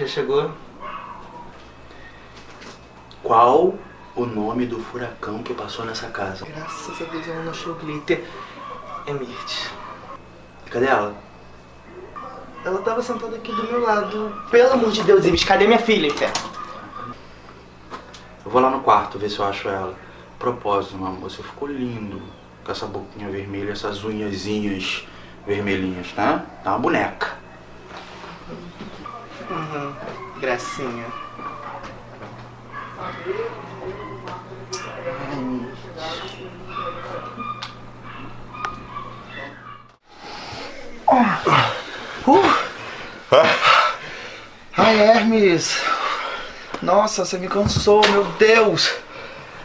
já chegou? Qual o nome do furacão que passou nessa casa? Graças a Deus ela não achou o glitter. É Mirth. Cadê ela? Ela tava sentada aqui do meu lado. Pelo amor de Deus, Ibis, cadê minha filha? Eu vou lá no quarto ver se eu acho ela. Propósito, meu amor, você ficou lindo. Com essa boquinha vermelha, essas unhazinhas vermelhinhas, tá? Tá uma boneca. Uhum. Gracinha. Ai, Hermes. Nossa, você me cansou, meu Deus.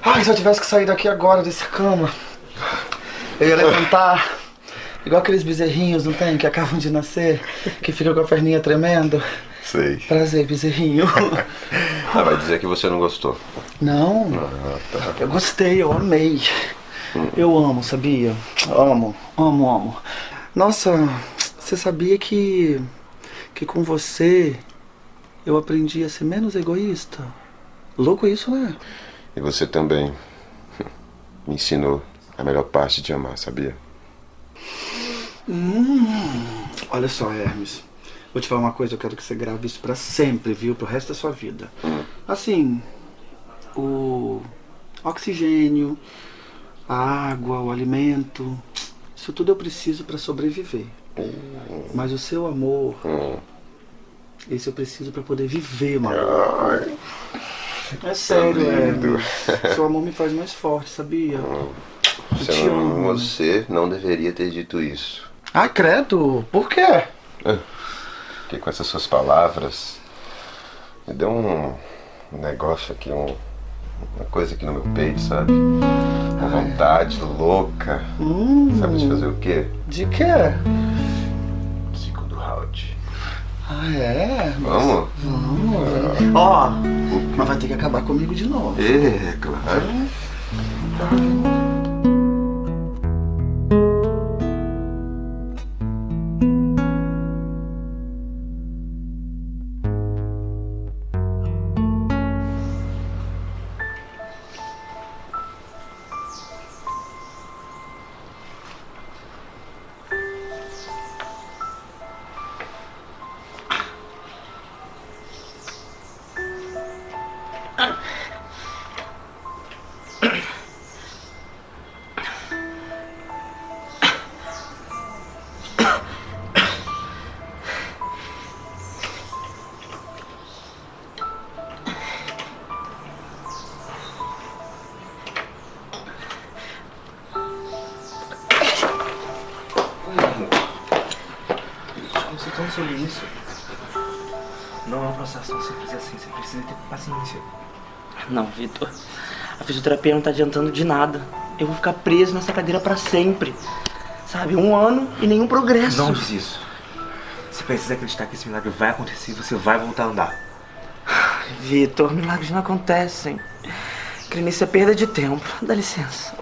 Ai, se eu tivesse que sair daqui agora dessa cama, eu ia levantar. Igual aqueles bezerrinhos, não tem? Que acabam de nascer, que ficam com a perninha tremendo. Sei. Prazer, bezerrinho. Ah, vai dizer que você não gostou. Não, Ah, tá. eu gostei, eu amei. Eu amo, sabia? Amo, amo, amo. Nossa, você sabia que que com você eu aprendi a ser menos egoísta? Louco isso, né? E você também me ensinou a melhor parte de amar, sabia? Olha só, Hermes. Vou te falar uma coisa, eu quero que você grave isso pra sempre, viu? Pro resto da sua vida. Assim, o oxigênio, a água, o alimento, isso tudo eu preciso pra sobreviver. Mas o seu amor, esse eu preciso pra poder viver, mano. É sério, lindo. Hermes. Seu amor me faz mais forte, sabia? Você te amo. você não deveria ter dito isso. Ah, credo, por quê? Porque com essas suas palavras me deu um negócio aqui, um- uma coisa aqui no meu peito, sabe? Uma vontade louca. Sabe de fazer o quê? De quê? Segundo round. Ah, é? Vamos? Ó, mas vai ter que acabar comigo de novo. É, claro. Você cansou isso? Não é um processo tão simples assim, você precisa ter paciência. Não, Vitor. A fisioterapia não tá adiantando de nada. Eu vou ficar preso nessa cadeira pra sempre. Sabe, um ano e nenhum progresso. Não diz isso. Você precisa acreditar que esse milagre vai acontecer e você vai voltar a andar. Vitor, milagres não acontecem. Crer nisso é perda de tempo. Dá licença.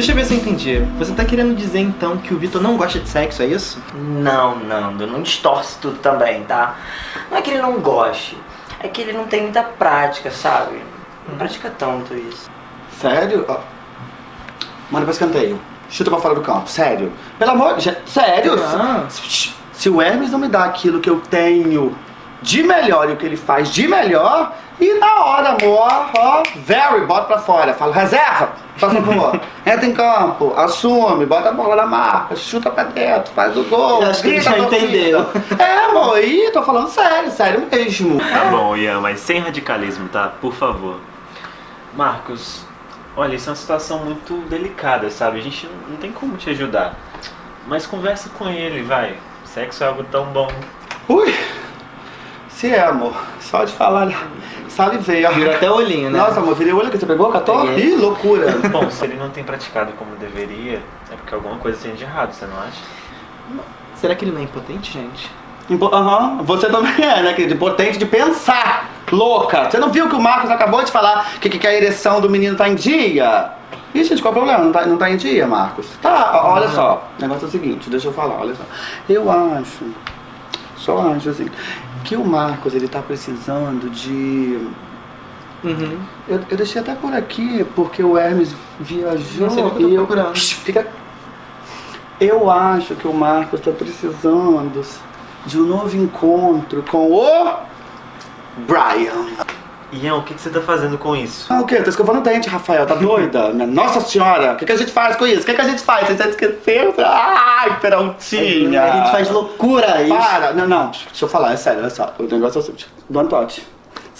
Deixa eu ver se eu entendi. Você tá querendo dizer então que o Vitor não gosta de sexo, é isso? Não, Nando, não distorce tudo também, tá? Não é que ele não goste, é que ele não tem muita prática, sabe? Não pratica tanto isso. Sério? Ó. Manda pra escanteio. Chuta pra fora do campo. Sério. Pelo amor de Sério? Ah. Se, se o Hermes não me dá aquilo que eu tenho de melhor e o que ele faz de melhor, e na hora, amor, ó, very, bota pra fora. Fala, reserva, faz favor. Entra em campo, assume, bota a bola na marca, chuta pra dentro, faz o gol. Eu acho que ele já entendeu. É, amor, e tô falando sério, sério mesmo. Tá bom, Ian, mas sem radicalismo, tá? Por favor. Marcos, olha, isso é uma situação muito delicada, sabe? A gente não tem como te ajudar. Mas conversa com ele, vai. Sexo é algo tão bom. Ui, se é, amor, só de falar, salivei, ó. Virou até o olhinho, né? Nossa, amor, virei o olho que você pegou? Peguei. Ih, loucura. Bom, se ele não tem praticado como deveria, é porque alguma coisa tem de errado, você não acha? Será que ele não é impotente, gente? Aham, você também é, né, querido? Potente de pensar, louca. Você não viu que o Marcos acabou de falar que, que, a ereção do menino tá em dia? Ih, gente, qual é o problema? Não tá, não tá em dia, Marcos? Tá, olha só. O negócio é o seguinte, deixa eu falar, olha só. Eu acho, só acho assim, que o Marcos, ele tá precisando de... Uhum. Eu, eu deixei até por aqui, porque o Hermes viajou eu e eu... procurando. Fica... Eu acho que o Marcos tá precisando de um novo encontro com o... Brian. Ian, o que, que você tá fazendo com isso? Ah, o quê? Tô escovando o dente, Rafael. Tá doida? Minha Nossa senhora! O que, que a gente faz com isso? O que, que a gente faz? Você já esqueceu? Ai, Peraltinha! A gente faz loucura isso. Para! Não, não, deixa eu falar, é sério, olha só. O negócio é o seguinte. Dona Totti.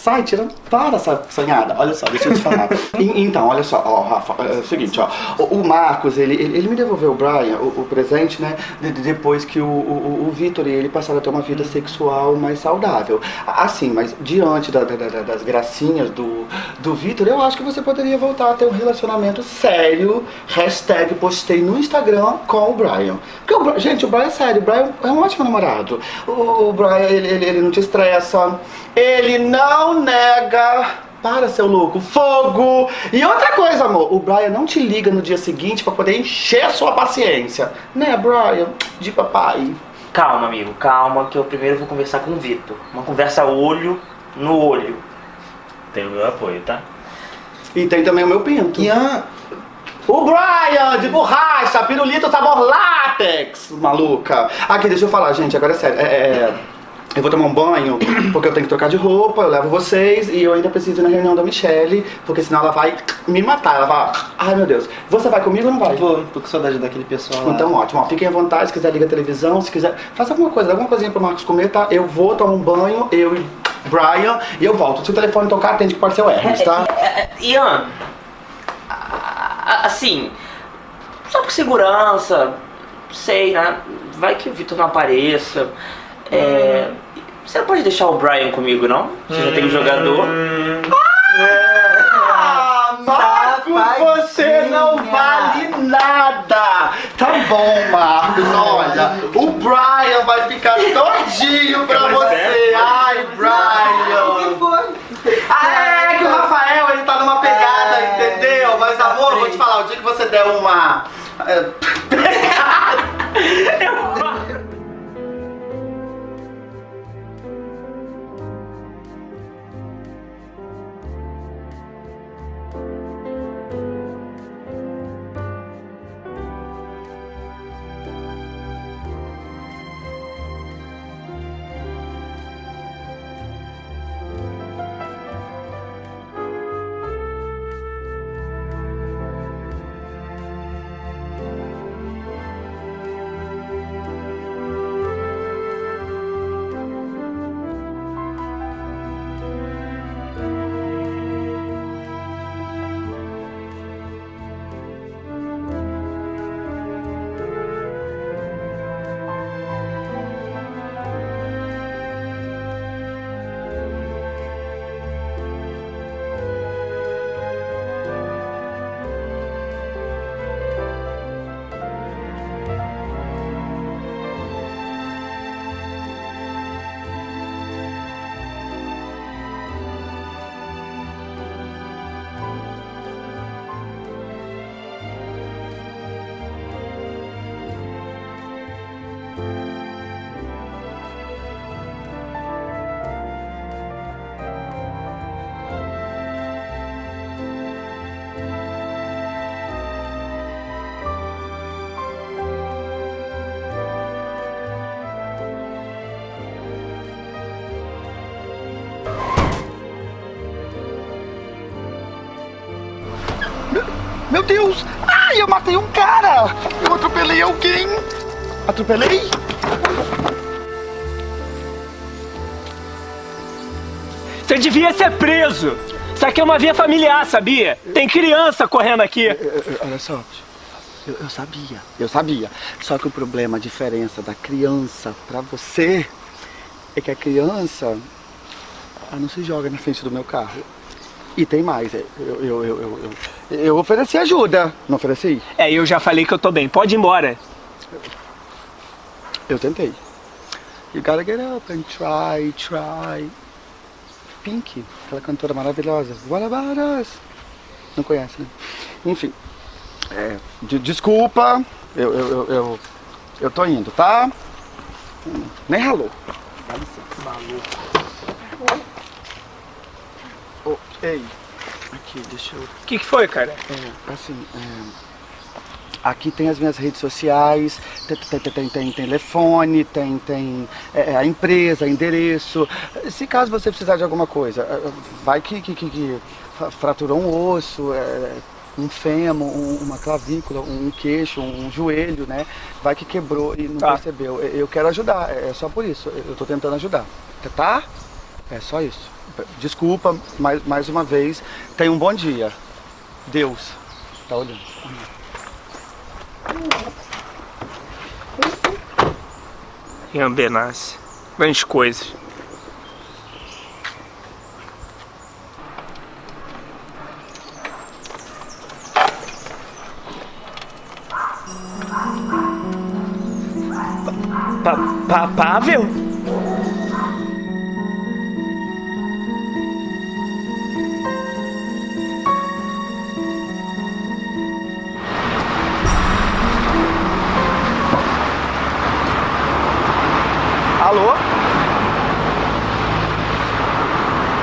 Sai, tira. Para essa sonhada. Olha só, deixa eu te falar. E- então, olha só, ó, Rafa, é o seguinte, ó. O, o Marcos, ele, ele, ele me devolveu o Brian, o, o presente, né? de- de- depois que o, o, o Vitor e ele passaram a ter uma vida sexual mais saudável. Assim, mas diante da- da- da- das gracinhas do, do Vitor, eu acho que você poderia voltar a ter um relacionamento sério. Hashtag postei no Instagram com o Brian. Porque o, gente, o Brian é sério, o Brian é um ótimo namorado. O, o Brian, ele, ele, ele não te estressa. Ele não nega. Para, seu louco, fogo! E outra coisa, amor, o Brian não te liga no dia seguinte pra poder encher a sua paciência. Né, Brian? De papai. Calma, amigo, calma, que eu primeiro vou conversar com o Vitor. Uma conversa olho no olho. Tem o meu apoio, tá? E tem também o meu pinto. Ian, O Brian, de borracha, pirulito sabor látex, maluca. Aqui, deixa eu falar, gente, agora é sério. É, é, eu vou tomar um banho, porque eu tenho que trocar de roupa, eu levo vocês e eu ainda preciso ir na reunião da Michelle, porque senão ela vai me matar. Ela vai, ai meu Deus, você vai comigo ou não vai? vou, tô com saudade daquele pessoal lá. Então ótimo, ó, fiquem à vontade, se quiser liga a televisão, se quiser, faça alguma coisa, dá alguma coisinha pro Marcos comer, tá? Eu vou tomar um banho, eu e Brian, e eu volto. Se o telefone tocar, atende que pode ser o Hermes, tá? É, é, Ian, assim, só por segurança, sei, né? Vai que o Vitor não apareça. É, Você não pode deixar o Brian comigo, não? Você já tem um jogador. Ah, Marcos, você não vale nada! Tá bom, Marcos, olha, o Brian vai ficar todinho pra você! Ai, Brian! Ah, é que o Rafael, ele tá numa pegada, entendeu? Mas, amor, vou te falar, o dia que você der uma... é, Deus! Ai, eu matei um cara! Eu atropelei alguém! Atropelei? Você devia ser preso! Isso aqui é uma via familiar, sabia? Tem criança correndo aqui. Olha só, eu, eu sabia, eu sabia. Só que o problema, a diferença da criança pra você é que a criança ela não se joga na frente do meu carro. E tem mais, é, eu, eu, eu, eu, eu, eu ofereci ajuda, não ofereci? É, eu já falei que eu tô bem. Pode ir embora. Eu tentei. You gotta get up and try, try. Pink, aquela cantora maravilhosa. What about us? Não conhece, né? Enfim. É, de- desculpa, eu, eu, eu, eu, eu tô indo, tá? Nem ralou. Dá licença, maluco. Ô, ei, aqui, deixa eu. O que, que foi, cara? É, assim, é, aqui tem as minhas redes sociais, tem, tem, tem, tem- telefone, tem, tem é, a empresa, endereço. Se caso você precisar de alguma coisa, é, vai que, que, que, que fra- fraturou um osso, é, um fêmur, um- uma clavícula, um queixo, um joelho, né? Vai que quebrou e não Tá. percebeu. Eu quero ajudar, é é só por isso. Eu tô tentando ajudar. Tá? É só isso. Desculpa mais, mais uma vez. Tenha um bom dia. Deus tá olhando. Ian Benassi. Grandes coisas. Pa, pa, Pavel?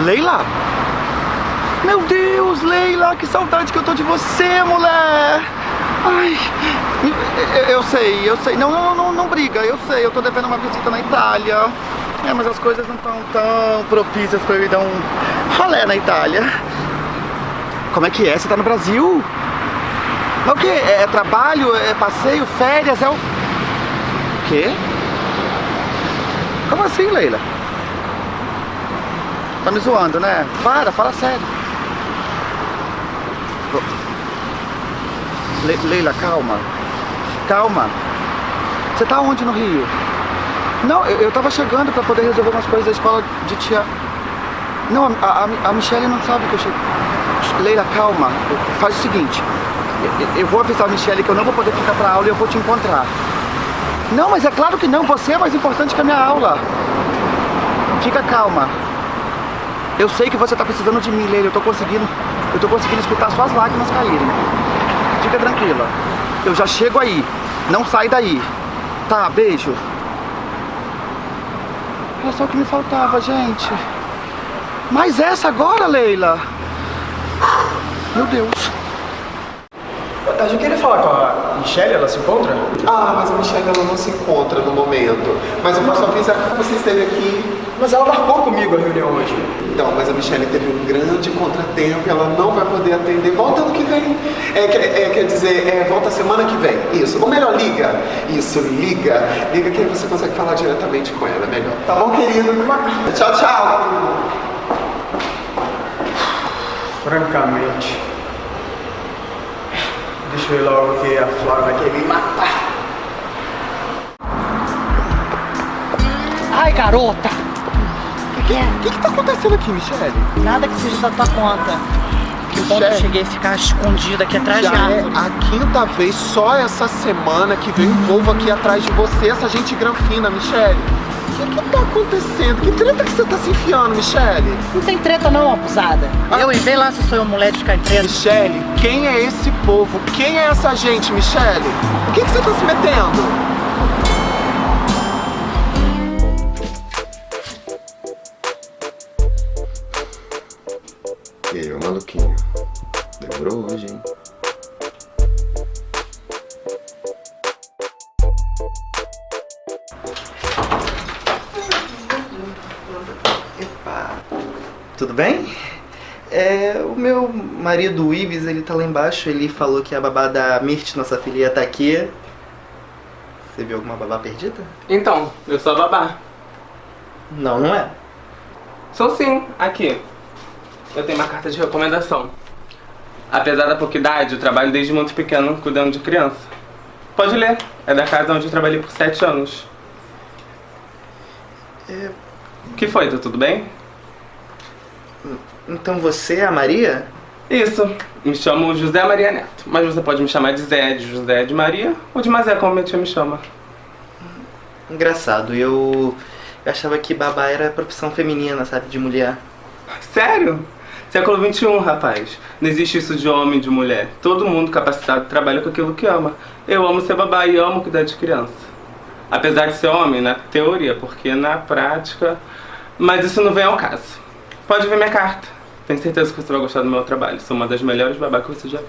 Leila? Meu Deus, Leila, que saudade que eu tô de você, mulher! Ai, eu, sei, eu sei. Não, não, não, não briga, eu sei, eu tô devendo uma visita na Itália. É, mas as coisas não estão tão propícias pra eu ir dar um rolé na Itália. Como é que é? Você tá no Brasil? Mas o quê? É, é trabalho? É passeio? Férias? É o. Quê? Como assim, Leila? Tá me zoando, né? Para, fala sério. Le- Leila, calma. Calma. Você tá onde no Rio? Não, eu, eu tava chegando pra poder resolver umas coisas da escola de tia. Não, a, a, a Michelle não sabe que eu cheguei. Leila, calma. Faz o seguinte. Eu- eu vou avisar a Michelle que eu não vou poder ficar pra aula e eu vou te encontrar. Não, mas é claro que não. Você é mais importante que a minha aula. Fica calma. Eu sei que você tá precisando de mim, Leila. Eu tô conseguindo. Eu tô conseguindo escutar suas lágrimas caírem. Fica tranquila. Eu já chego aí. Não sai daí. Tá, beijo. Era só o que me faltava, gente. Mas essa agora, Leila? Meu Deus. A gente queria falar com a Michelle, ela se encontra? Ah, mas a Michelle ela não se encontra no momento. Mas eu posso avisar que você esteve aqui. Mas ela marcou comigo a reunião hoje. Então, mas a Michelle teve um grande contratempo e ela não vai poder atender. Volta ano que vem. É, quer, é, quer dizer, é, volta semana que vem. Isso. Ou melhor, liga. Isso, liga. Liga que aí você consegue falar diretamente com ela. é Melhor. Tá bom, querido? Tchau, tchau. Francamente. Deixa eu ir logo que a Flora vai querer me matar. Ai, garota! O que, que, que tá acontecendo aqui, Michelle? Nada que seja da tua conta. Que bom que eu cheguei a ficar escondida aqui atrás de Já é árvore. a quinta vez só essa semana que veio um povo aqui atrás de você, essa gente granfina, Michelle. O que, que tá acontecendo? Que treta que você tá se enfiando, Michelle? Não tem treta não, abusada. Eu e vê lá se sou eu mulher de ficar em treta. Michelle, quem é esse povo? Quem é essa gente, Michelle? O que, que você tá se metendo? E aí, ô maluquinho? Demorou hoje, hein? Marido, o Ives, ele tá lá embaixo. Ele falou que a babá da Mirt, nossa filha, tá aqui. Você viu alguma babá perdida? Então, eu sou a babá. Não, não é. Sou sim, aqui. Eu tenho uma carta de recomendação. Apesar da pouca idade, eu trabalho desde muito pequeno cuidando de criança. Pode ler, é da casa onde eu trabalhei por sete anos. É, O que foi, tá tudo bem? Então você é a Maria? Isso, me chamo José Maria Neto, mas você pode me chamar de Zé, de José, de Maria ou de Mazé, como minha tia me chama. Engraçado, eu, eu achava que babá era profissão feminina, sabe, de mulher. Sério? Século XXI, rapaz. Não existe isso de homem e de mulher. Todo mundo capacitado trabalha com aquilo que ama. Eu amo ser babá e amo cuidar de criança. Apesar de ser homem, na teoria, porque na prática. Mas isso não vem ao caso. Pode ver minha carta. Tenho certeza que você vai gostar do meu trabalho. Sou uma das melhores babá que você já viu.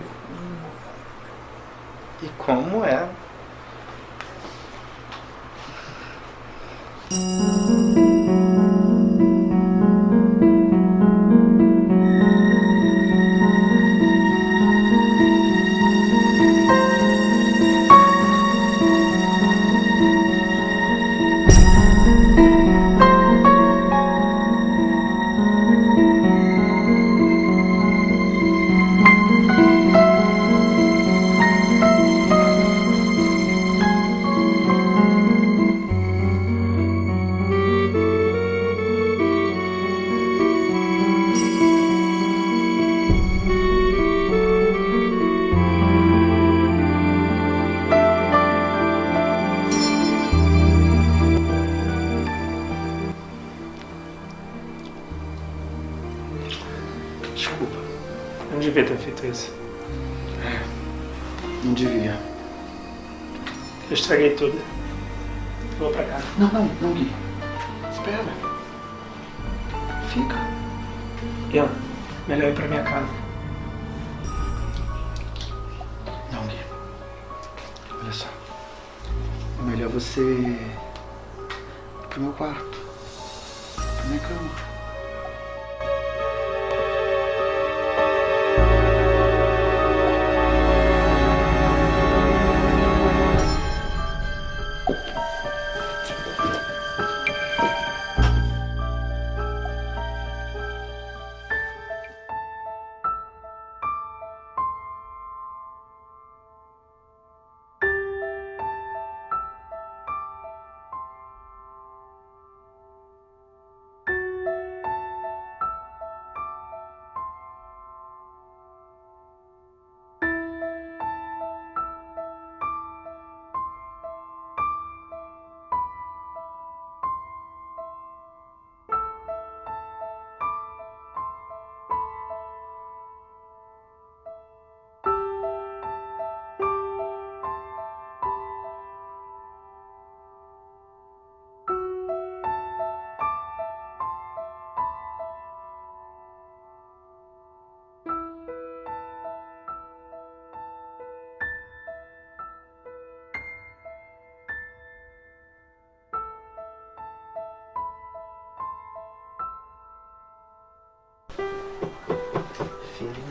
E como é?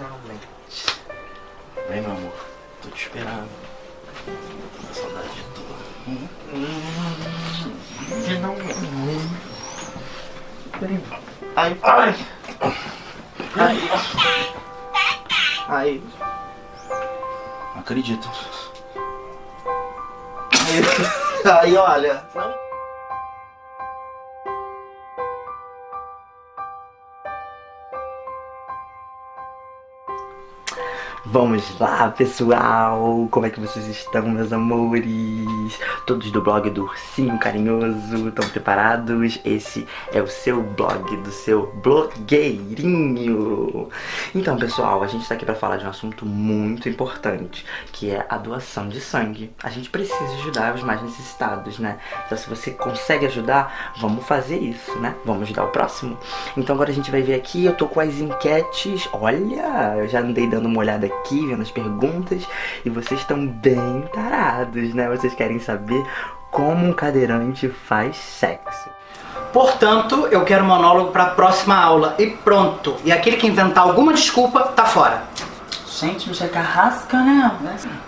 Finalmente. Vem, meu amor. Tô te esperando. A saudade de tu. Finalmente. Ai, ai. Ai. Ai. Não acredito. Ai, olha. Vamos lá, pessoal! Como é que vocês estão, meus amores? Todos do blog do Ursinho Carinhoso, estão preparados? Esse é o seu blog do seu blogueirinho! Então, pessoal, a gente está aqui para falar de um assunto muito importante, que é a doação de sangue. A gente precisa ajudar os mais necessitados, né? Então, se você consegue ajudar, vamos fazer isso, né? Vamos ajudar o próximo? Então, agora a gente vai ver aqui, eu tô com as enquetes. Olha, eu já andei dando uma olhada aqui, vendo as perguntas, e vocês estão bem tarados, né? Vocês querem saber como um cadeirante faz sexo. Portanto, eu quero monólogo para a próxima aula e pronto. E aquele que inventar alguma desculpa tá fora. Gente, Michelle Carrasca, né?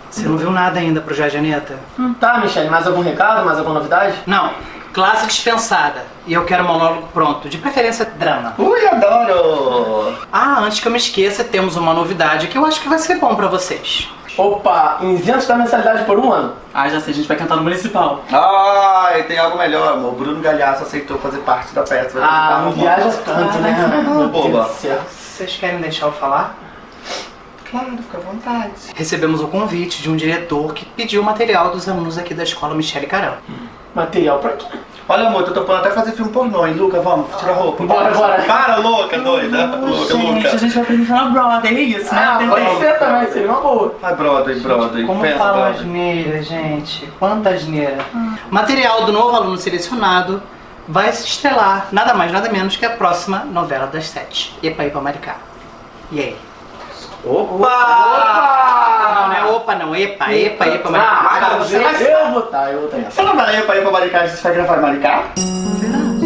Você não viu nada ainda pro Jardim Aneta? Hum, tá, Michelle, mais algum recado? Mais alguma novidade? Não. Classe dispensada. E eu quero monólogo pronto. De preferência, drama. Ui, adoro! Ah, antes que eu me esqueça, temos uma novidade que eu acho que vai ser bom pra vocês. Opa, isento da mensalidade por um ano. Ah, já sei, a gente vai cantar no municipal. Ai, tem algo melhor, amor. O Bruno Galhaço aceitou fazer parte da peça. Vai Ah, não viaja tanto, né? Ah, Meu Deus boba. Vocês querem deixar eu falar? Claro, fica à vontade. Recebemos o convite de um diretor que pediu material dos alunos aqui da escola Michele Carão. Material pra quê? Olha, amor, tô topando até fazer filme pornô, hein? Luca, vamos, tira a roupa. Bora, bora. Para, louca, doida. Louca, gente, louca. a gente vai apresentar na Broadway, é isso, né? Ah, Tem pode tempo. ser também, seria uma boa. Vai, Broadway, Broadway. Como Pensa, fala Broadway. asneira, gente? Quanta asneira. Material do novo aluno selecionado vai se estrelar nada mais, nada menos que a próxima novela das sete. Epa, Epa, Maricá. E aí? Opa! Não, não é opa não, epa, epa, epa, Ah, Maricá. você vai... Eu vou tá, eu vou tá. Você não vai ir pra Maricá, você vai gravar Maricá? A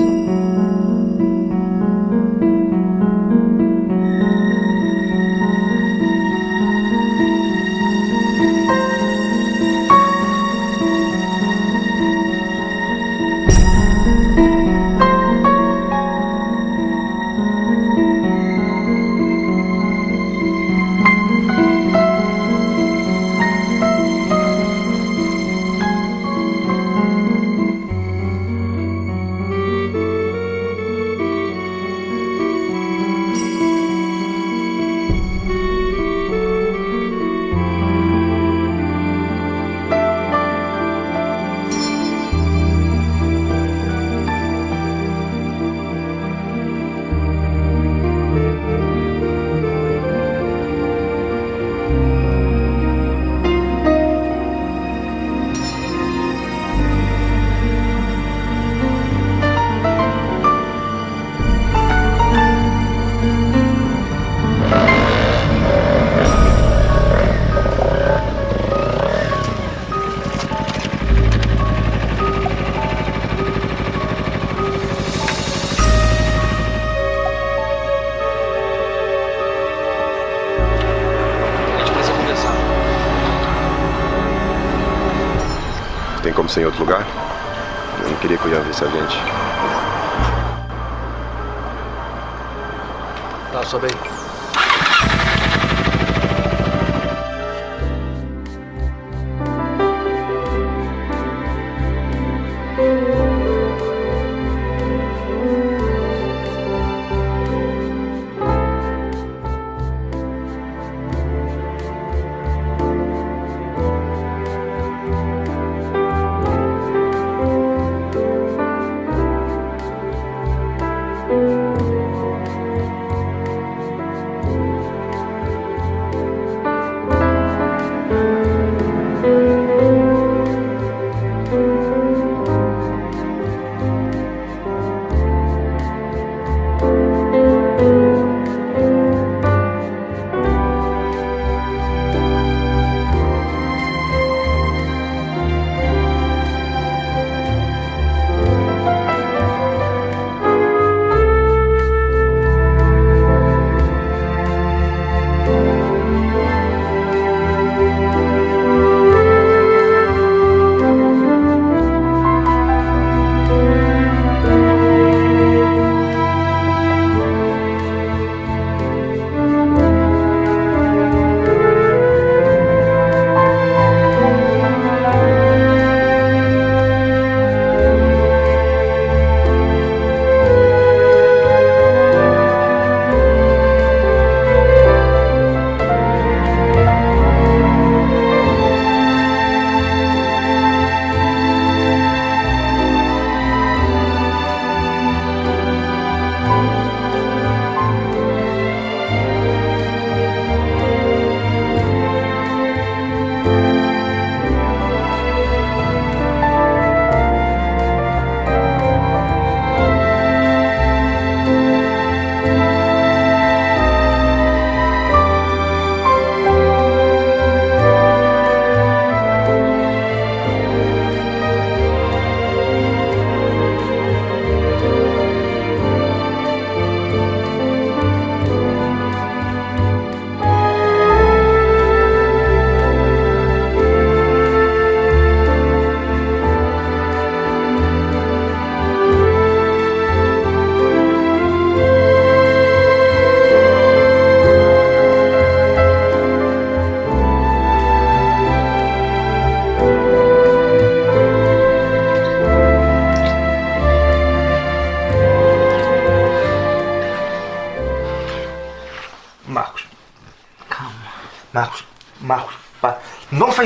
como ser em outro lugar? Eu não queria que eu ia ver esse gente. Tá, sobe aí.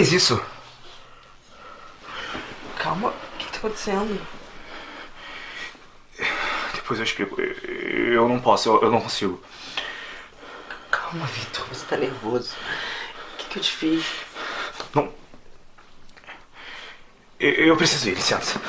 Faz isso. Calma, o que, tá acontecendo? Depois eu explico. Eu eu não posso, eu, eu não consigo. Calma, Vitor, você tá nervoso. O que, que eu te fiz? Não. Eu, eu preciso ir, licença.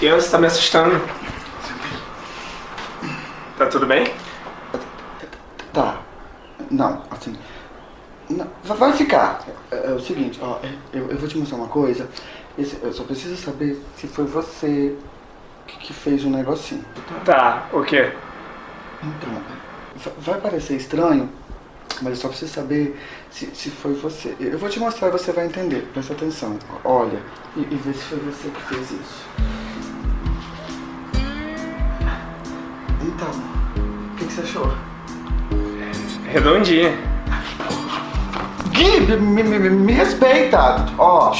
Ian, você tá me assustando. Tá tudo bem? Tá. Não, assim. não, vai- ficar. É, é o seguinte, ó, é, eu, eu vou te mostrar uma coisa. Esse- eu só preciso saber se foi você que, que fez o negocinho. Tá, o quê? Então, va- vai parecer estranho, mas eu só preciso saber se, se foi você. Eu vou te mostrar e você vai entender. Presta atenção. Olha e, e vê se foi você que fez isso. Então, o que, que você achou? Redondinha. Gui, me, me, me- respeita! Ó,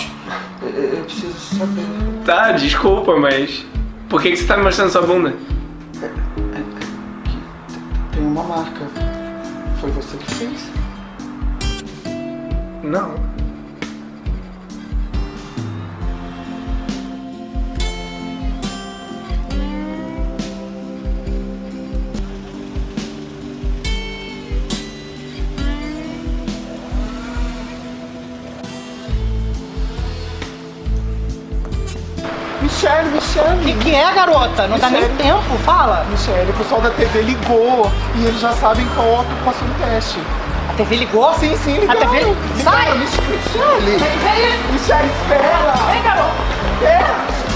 eu, eu preciso saber. Tá, desculpa, mas. Por que, que você tá me mostrando sua bunda? Tem uma marca. Foi você que fez? Não. Que, é, garota? Não dá nem tempo, fala. Michele, o pessoal da TV ligou e eles já sabem qual que passou no teste. A TV ligou? Sim, sim, A ligaram. TV... Ligaram, Sai! Mich- Michele! Michele, espera! Vem, garota! Espera!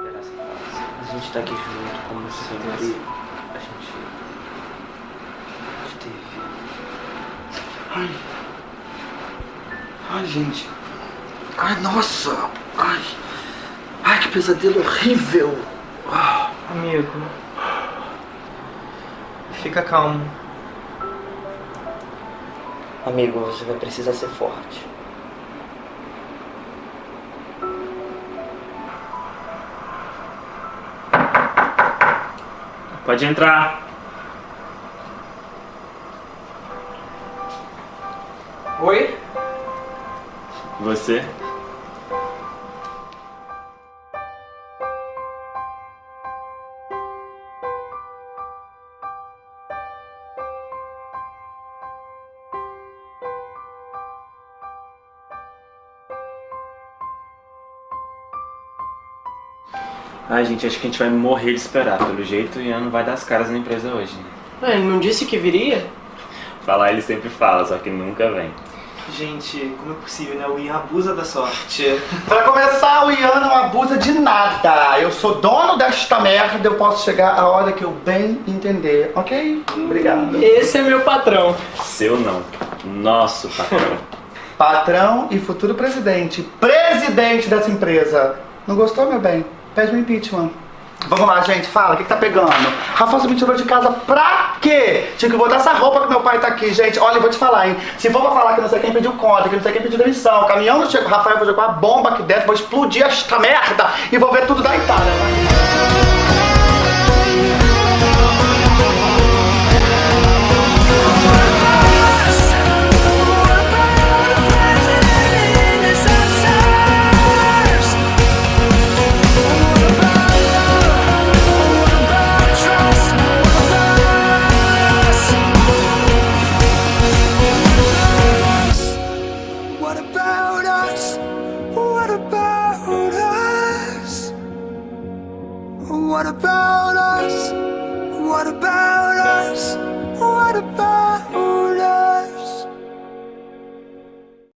Gente tá aqui junto, como sempre. A gente. esteve. Ai. Ai, gente. Ai, nossa. Ai. Ai, que pesadelo horrível. Amigo. Fica calmo. Amigo, você vai precisar ser forte. Pode entrar. Oi? Você? Ai, gente, acho que a gente vai morrer de esperar. Pelo jeito, o Ian não vai dar as caras na empresa hoje. Né? É, ele não disse que viria? Falar ele sempre fala, só que nunca vem. Gente, como é possível, né? O Ian abusa da sorte. Pra começar, o Ian não abusa de nada. Eu sou dono desta merda, eu posso chegar a hora que eu bem entender, ok? Obrigado. Esse é meu patrão. Seu não. Nosso patrão. Patrão e futuro presidente. Presidente dessa empresa. Não gostou, meu bem? Pede um impeachment. Vamos lá, gente, fala, o que, que tá pegando? Rafael me tirou de casa pra quê? Tinha que botar essa roupa que meu pai tá aqui, gente. Olha, eu vou te falar, hein? Se for pra falar que não sei quem pediu conta, que não sei quem pediu demissão, o caminhão não chegou, Rafael, eu vou jogar uma bomba aqui dentro, vou explodir esta merda e vou ver tudo da Itália. Vai.